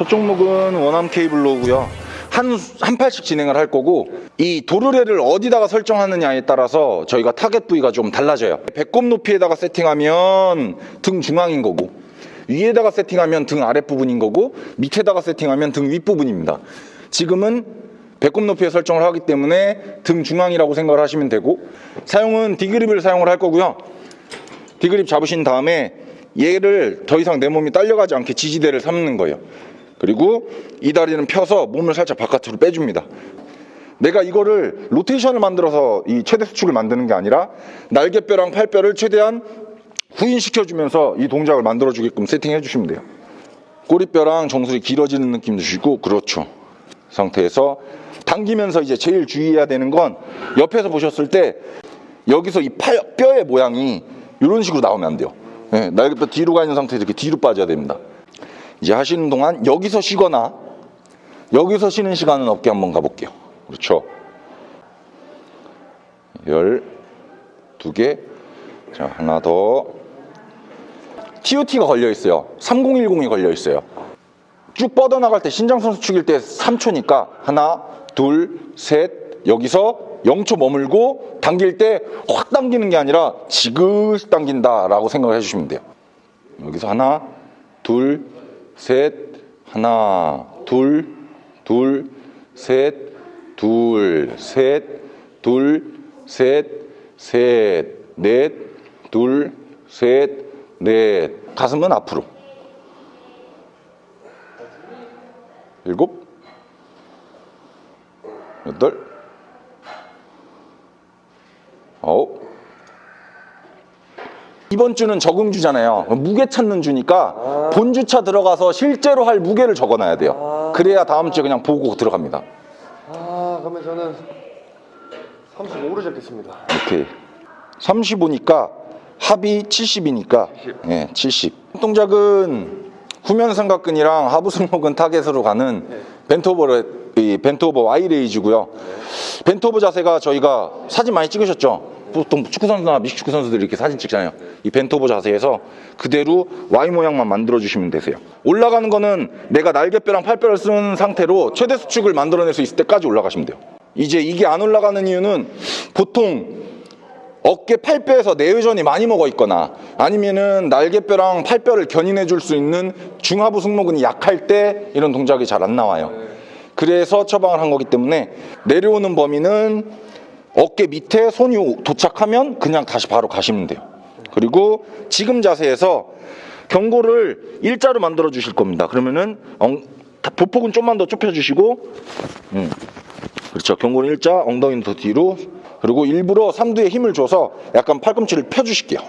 첫 종목은 one arm cable row고요. 한, 한 팔씩 진행을 할 거고 이 도르래를 어디다가 설정하느냐에 따라서 저희가 타겟 부위가 좀 달라져요. 배꼽 높이에다가 세팅하면 등 중앙인 거고 위에다가 세팅하면 등 아랫부분인 거고 밑에다가 세팅하면 등 윗부분입니다. 지금은 배꼽 높이에 설정을 하기 때문에 등 중앙이라고 생각을 하시면 되고 사용은 D grip을 사용을 할 거고요. D grip 잡으신 다음에 얘를 더 이상 내 몸이 딸려가지 않게 지지대를 삼는 거예요. 그리고 이 다리는 펴서 몸을 살짝 바깥으로 빼줍니다. 내가 이거를 로테이션을 만들어서 이 최대 수축을 만드는 게 아니라 날개뼈랑 팔뼈를 최대한 후인시켜주면서 이 동작을 만들어주게끔 세팅해 주시면 돼요. 꼬리뼈랑 정수리 길어지는 느낌 주시고 그렇죠. 상태에서 당기면서 이제 제일 주의해야 되는 건 옆에서 보셨을 때 여기서 이 팔, 뼈의 모양이 이런 식으로 나오면 안 돼요. 네, 날개뼈 뒤로 가 있는 상태에서 이렇게 뒤로 빠져야 됩니다. 이제 하시는 동안 여기서 쉬거나 여기서 쉬는 시간은 없게 한번 가볼게요. 그렇죠. 열 두 개. 자, 하나 더. TOT가 걸려 있어요. 3010이 걸려 있어요. 쭉 뻗어나갈 때 신장선 수 축일 때 3초니까 하나, 둘, 셋, 여기서 0초 머물고 당길 때 확 당기는 게 아니라 지그시 당긴다라고 생각을 해주시면 돼요. 여기서 하나, 둘, 셋, 하나, 둘, 둘, 셋, 둘, 셋, 둘, 셋, 셋, 넷, 둘, 셋, 넷. 가슴은 앞으로. 일곱, 여덟, 아홉. 이번 주는 적응 주잖아요. 무게 찾는 주니까 본주차 들어가서 실제로 할 무게를 적어놔야 돼요. 그래야 다음 주에 그냥 보고 들어갑니다. 아 그러면 저는 35로 잡겠습니다 오케이. 35니까 합이 70이니까 예, 70. 동작은 후면 삼각근이랑 하부 승모근 target으로 가는 bent over의 이 bent over Y raise고요. bent over 자세가 저희가 사진 많이 찍으셨죠? 보통 축구 선수나 미식축구 선수들이 이렇게 사진 찍잖아요. 이 bent over 자세에서 그대로 Y 모양만 만들어 주시면 되세요. 올라가는 거는 내가 날개뼈랑 팔뼈를 쓴 상태로 최대 수축을 만들어낼 수 있을 때까지 올라가시면 돼요. 이제 이게 안 올라가는 이유는 보통 어깨 팔뼈에서 내외전이 많이 먹어 있거나 아니면은 날개뼈랑 팔뼈를 견인해 줄 수 있는 중하부 승모근이 약할 때 이런 동작이 잘 안 나와요. 그래서 처방을 한 거기 때문에 내려오는 범위는 어깨 밑에 손이 오- 도착하면 그냥 다시 바로 가시면 돼요. 그리고 지금 자세에서 경고를 일자로 만들어 주실 겁니다. 그러면은 엉, 다- 보폭은 좀만 더 좁혀 주시고 음. 그렇죠. 경고는 일자, 엉덩이는 더 뒤로. 그리고 일부러 삼두에 힘을 줘서 약간 팔꿈치를 펴 주실게요.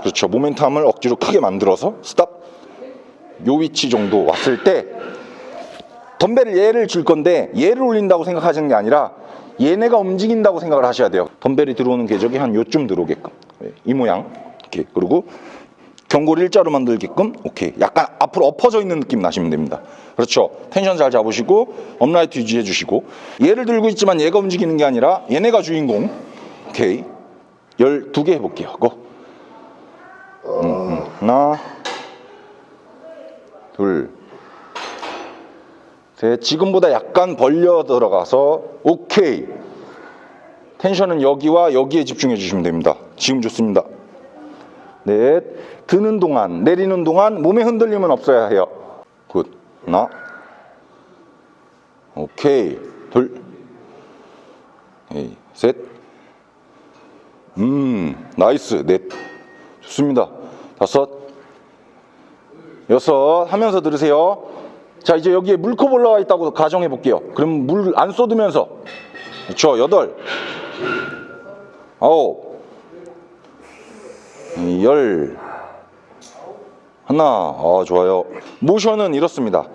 그렇죠. 모멘텀을 억지로 크게 만들어서 스탑. 요 위치 정도 왔을 때 덤벨을 얘를 줄 건데 얘를 올린다고 생각하시는 게 아니라 얘네가 움직인다고 생각을 하셔야 돼요. 덤벨이 들어오는 궤적이 한 요쯤 들어오게끔. 예, 이 모양. 이렇게. 그리고 경고를 일자로 만들게끔 오케이. 약간 앞으로 엎어져 있는 느낌 나시면 됩니다. 그렇죠? 텐션 잘 잡으시고 upright 유지해 주시고. 얘를 들고 있지만 얘가 움직이는 게 아니라 얘네가 주인공. 오케이. 12개 해볼게요. go. 음, 음. 하나 둘 셋. 지금보다 약간 벌려 들어가서 오케이 tension은 여기와 여기에 집중해 주시면 됩니다 지금 좋습니다 넷. 드는 동안, 내리는 동안 몸에 흔들림은 없어야 해요. good. 하나. 오케이. 둘. 에이, 셋. 음, nice. 넷. 좋습니다. 다섯. 여섯. 하면서 들으세요. 자, 이제 여기에 물컵 올라와 있다고 가정해 볼게요. 그럼 물 안 쏟으면서. 그렇죠. 여덟. 아홉. 열. 하나. 아 좋아요. 모션은 이렇습니다.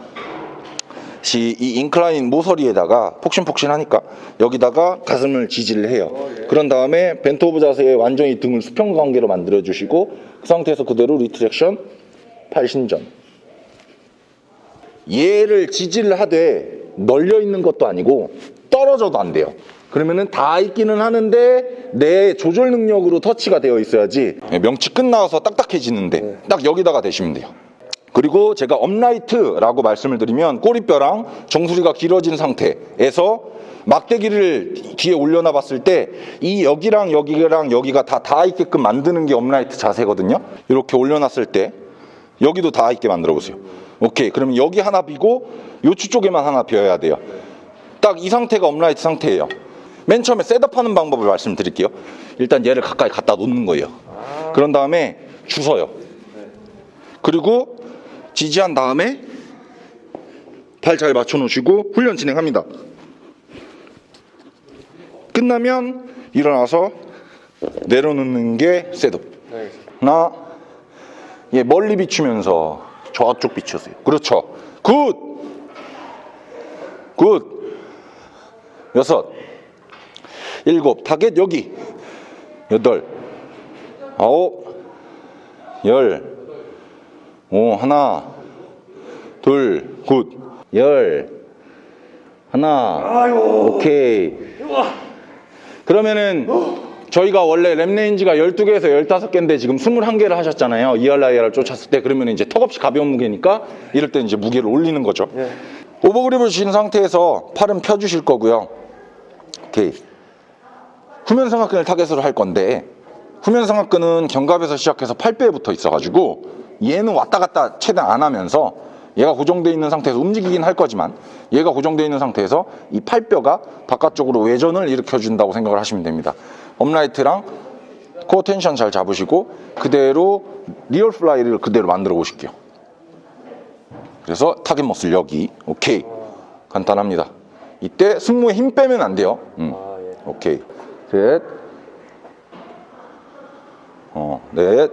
시, 이 incline 모서리에다가 폭신폭신하니까 여기다가 가슴을 지지를 해요. 그런 다음에 bent over 자세에 완전히 등을 수평 관계로 만들어 주시고 그 상태에서 그대로 retraction 팔신전. 얘를 지지를 하되 눌려 있는 것도 아니고 떨어져도 안 돼요. 그러면은 다 있기는 하는데 내 조절 능력으로 터치가 되어 있어야지 명치 끝나서 딱딱해지는데 딱 여기다가 대시면 돼요. 그리고 제가 upright라고 말씀을 드리면 꼬리뼈랑 정수리가 길어진 상태에서 막대기를 뒤에 올려놔 봤을 때 이 여기랑 여기랑 여기가 다 닿아 있게끔 만드는 게 upright 자세거든요. 이렇게 올려놨을 때 여기도 닿아 있게 만들어 보세요. 오케이. 그러면 여기 하나 비고 요추 쪽에만 하나 비어야 돼요. 딱 이 상태가 upright 상태예요. 맨 처음에 setup하는 방법을 말씀드릴게요. 일단 얘를 가까이 갖다 놓는 거예요. 그런 다음에 쥐세요. 그리고 지지한 다음에 발 잘 맞춰 놓으시고 훈련 진행합니다. 끝나면 일어나서 내려놓는 게 setup. 하나, 예, 멀리 비추면서 저쪽 비추세요. 그렇죠. good! Good! 여섯, 일곱, 타겟 여기. 여덟, 아홉, 열, 오, 하나, 둘, good. 열, 하나, 오케이. 그러면은 저희가 원래 rep range가 12개에서 15개인데 지금 21개를 하셨잖아요. RIR을 쫓았을 때 그러면 이제 턱없이 가벼운 무게니까 이럴 때 이제 무게를 올리는 거죠. 예. overgrip을 주신 상태에서 팔은 펴주실 거고요. 오케이. 후면 삼각근을 target으로 할 건데 후면 삼각근은 견갑에서 시작해서 팔뼈에 붙어 있어가지고 얘는 왔다 갔다 최대한 안 하면서 얘가 고정되어 있는 상태에서 움직이긴 할 거지만 얘가 고정되어 있는 상태에서 이 팔뼈가 바깥쪽으로 외전을 일으켜준다고 생각을 하시면 됩니다. upright랑 core tension 잘 잡으시고 그대로 rear fly를 그대로 만들어 보실게요. 그래서 target muscle 여기 오케이 간단합니다. 이때 승모에 힘 빼면 안 돼요. 음. 아, 예. 오케이 셋, 어, 넷,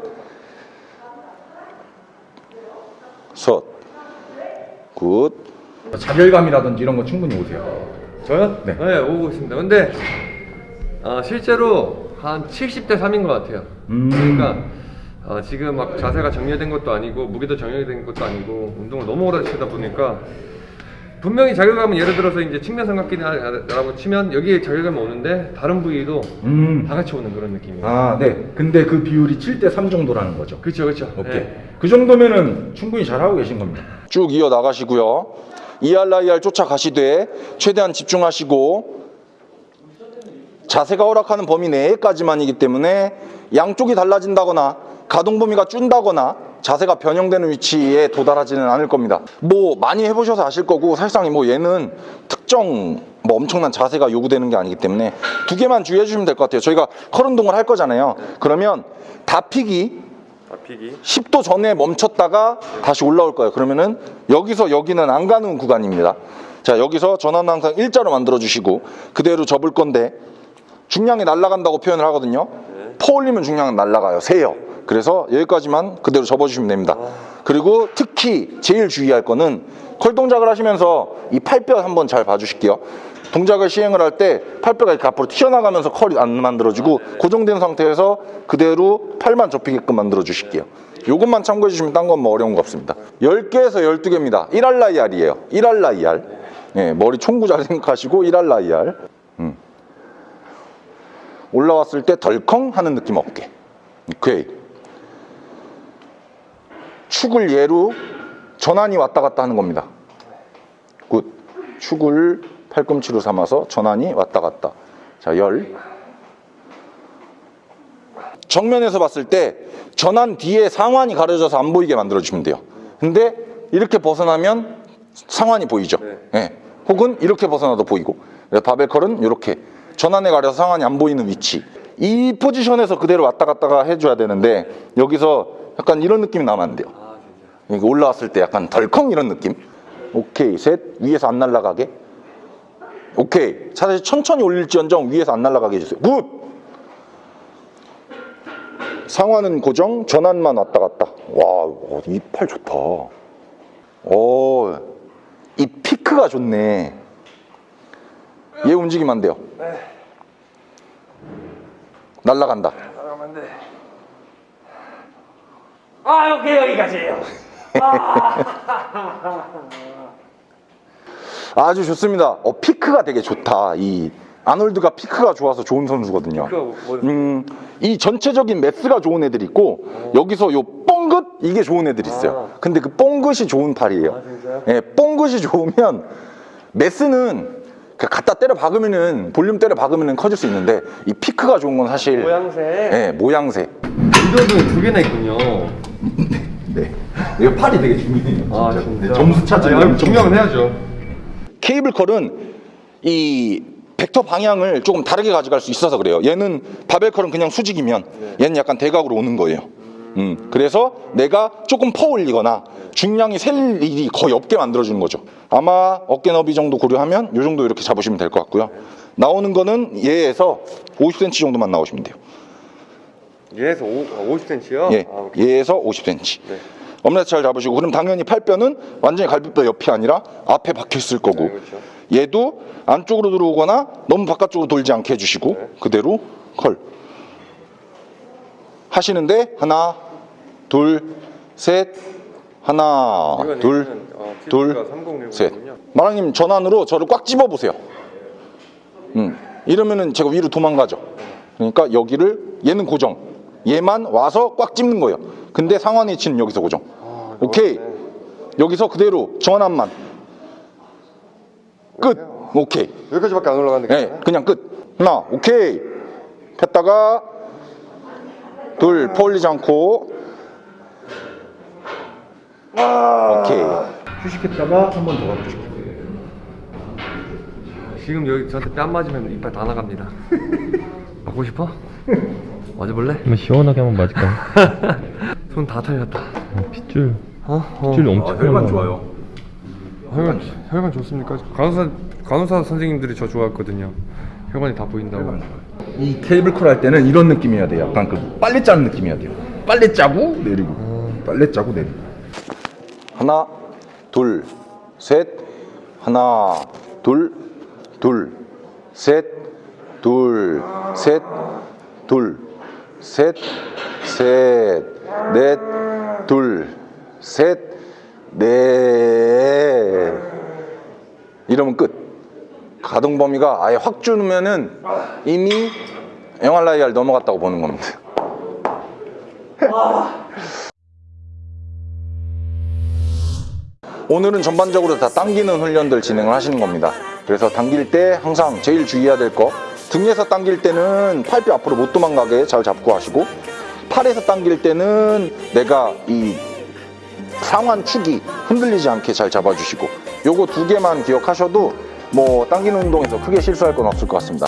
섯, good. 자극감이라든지 이런 거 충분히 오세요. 저요? 네. 오고 있습니다. 근데 아, 실제로 한 7대 3인 것 같아요. 음. 그러니까 아, 지금 막 자세가 정리된 것도 아니고 무게도 정리된 것도 아니고 운동을 너무 오래 하시다 보니까 분명히 자결감은 예를 들어서 이제 측면 삼각기라고 치면 여기에 자결감이 오는데 다른 부위도 음. 다 같이 오는 그런 느낌이에요. 아, 네. 근데 그 비율이 7대 3 정도라는 거죠. 그렇죠, 그렇죠. 오케이. 그 정도면은 충분히 잘하고 계신 겁니다. 쭉 이어 나가시고요. ERIR 쫓아가시되 최대한 집중하시고 자세가 허락하는 범위 내에까지만이기 때문에 양쪽이 달라진다거나 가동 범위가 준다거나 자세가 변형되는 위치에 도달하지는 않을 겁니다. 뭐 많이 해보셔서 아실 거고 사실상 뭐 얘는 특정 뭐 엄청난 자세가 요구되는 게 아니기 때문에 두 개만 주의해 주시면 될 것 같아요. 저희가 컬 운동을 할 거잖아요. 그러면 다피기 앞이기. 10도 전에 멈췄다가 다시 올라올 거예요. 그러면은 여기서 여기는 안 가는 구간입니다. 자, 여기서 전환 항상 일자로 만들어 주시고 그대로 접을 건데 중량이 날아간다고 표현을 하거든요. 퍼 올리면 중량은 날아가요. 세요. 그래서 여기까지만 그대로 접어주시면 됩니다. 그리고 특히 제일 주의할 거는 컬 동작을 하시면서 이 팔뼈 한번 잘 봐주실게요. 동작을 시행을 할 때 팔뼈가 이렇게 앞으로 튀어나가면서 컬이 안 만들어지고 고정된 상태에서 그대로 팔만 접히게끔 만들어 주실게요. 요것만 참고해 주시면 딴 건 뭐 어려운 거 없습니다. 10개에서 12개입니다. 1 RIR이에요. 1 RIR. 예, 머리 총구 잘 생각하시고 1 RIR. 음. 올라왔을 때 덜컹 하는 느낌 없게. 오케이. 축을 예로 전완이 왔다 갔다 하는 겁니다. good. 축을 팔꿈치로 삼아서 전완이 왔다 갔다. 자, 열. 정면에서 봤을 때 전완 뒤에 상완이 가려져서 안 보이게 만들어주시면 돼요. 근데 이렇게 벗어나면 상완이 보이죠. 예. 혹은 이렇게 벗어나도 보이고. barbell curl은 이렇게 전완에 가려서 상완이 안 보이는 위치. 이 포지션에서 그대로 왔다 갔다가 해줘야 되는데 여기서 약간 이런 느낌이 나면 안 돼요. 이거 올라왔을 때 약간 덜컹 이런 느낌. 오케이 셋 위에서 안 날아가게. 오케이 사실 천천히 올릴지언정 위에서 안 날아가게 해주세요. good. 상완은 고정, 전환만 왔다 갔다. 와, 이 팔 좋다. 오, 이 피크가 좋네. 얘 움직이면 안 돼요. 날라간다. 나가면 돼. 아 오케이 여기까지예요. 아주 좋습니다. 어, 피크가 되게 좋다. 이 아놀드가 피크가 좋아서 좋은 선수거든요. 피크가 뭐- 음, 이 전체적인 매스가 좋은 애들이 있고 여기서 요 뻥긋 이게 좋은 애들 있어요. 아. 근데 그 뽕긋이 좋은 팔이에요. 아? 예, 뽕긋이 좋으면 메스는 그 갖다 때려 박으면은 볼륨 때려 박으면은 커질 수 있는데 이 피크가 좋은 건 사실 모양새. 예, 모양새. 이거도 두 개나 있군요. 네. 이거 팔이 되게 중요해요. 아 진짜. 점수 찾으면 아니, 증명은 해야죠. 케이블컬은 이 벡터 방향을 조금 다르게 가져갈 수 있어서 그래요. 얘는 바벨컬은 그냥 수직이면 얘는 약간 대각으로 오는 거예요. 음, 그래서 내가 조금 퍼 올리거나 중량이 셀 일이 거의 없게 만들어주는 거죠. 아마 어깨 너비 정도 고려하면 이 정도 이렇게 잡으시면 될 것 같고요. 나오는 거는 얘에서 50cm 정도만 나오시면 돼요. 얘에서 5, 50cm요? 예, 아. 얘에서 50cm. 네. 엄렛 잘 잡으시고 그럼 당연히 팔뼈는 완전히 갈비뼈 옆이 아니라 앞에 박혀 있을 거고 네, 그렇죠. 얘도 안쪽으로 들어오거나 너무 바깥쪽으로 돌지 않게 해주시고 네. 그대로 컬 하시는데 하나 둘 셋 하나 둘 어, 둘, TV가 3060 셋. 이군요. 마랑님 전환으로 저를 꽉 집어 보세요. 음, 이러면은 제가 위로 도망가죠. 그러니까 여기를 얘는 고정. 얘만 와서 꽉 찝는 거예요. 근데 상완 위치는 여기서 고정. 아, 오케이. 네. 여기서 그대로 전환만. 끝. 오케이. 여기까지밖에 안 올라가는데 네, 그냥 끝. 하나, 오케이. 폈다가 둘, 퍼올리지 않고. 오케이. 휴식했다가 한 번 더 가보시고. 지금 여기 저한테 뺨 맞으면 이빨 다 나갑니다. 맞고 싶어? 맞아볼래? 한번 시원하게 한번 맞을까요? 손다 털렸다. 어, 핏줄 어? 어. 엄청 혈관 혈관, 혈관 좋습니까? 간호사, 간호사 선생님들이 저 좋아했거든요. 혈관이 다 보인다고. 이 케이블 컬 할 때는 이런 느낌이어야 돼요. 약간 그 빨래 짜는 느낌이어야 돼요. 빨래 짜고 내리고, 빨래 짜고 내리고. 하나, 둘, 셋, 하나, 둘, 둘, 셋, 둘, 셋, 둘, 셋, 셋, 넷, 둘, 셋, 넷. 이러면 끝. 가동 범위가 아예 확 줄으면은 이미 MRIR 넘어갔다고 보는 겁니다. 오늘은 전반적으로 다 당기는 훈련들 진행을 하시는 겁니다. 그래서 당길 때 항상 제일 주의해야 될 거 등에서 당길 때는 팔뼈 앞으로 못 도망가게 잘 잡고 하시고 팔에서 당길 때는 내가 이 상완 축이 흔들리지 않게 잘 잡아주시고 요거 두 개만 기억하셔도 뭐 당기는 운동에서 크게 실수할 건 없을 것 같습니다.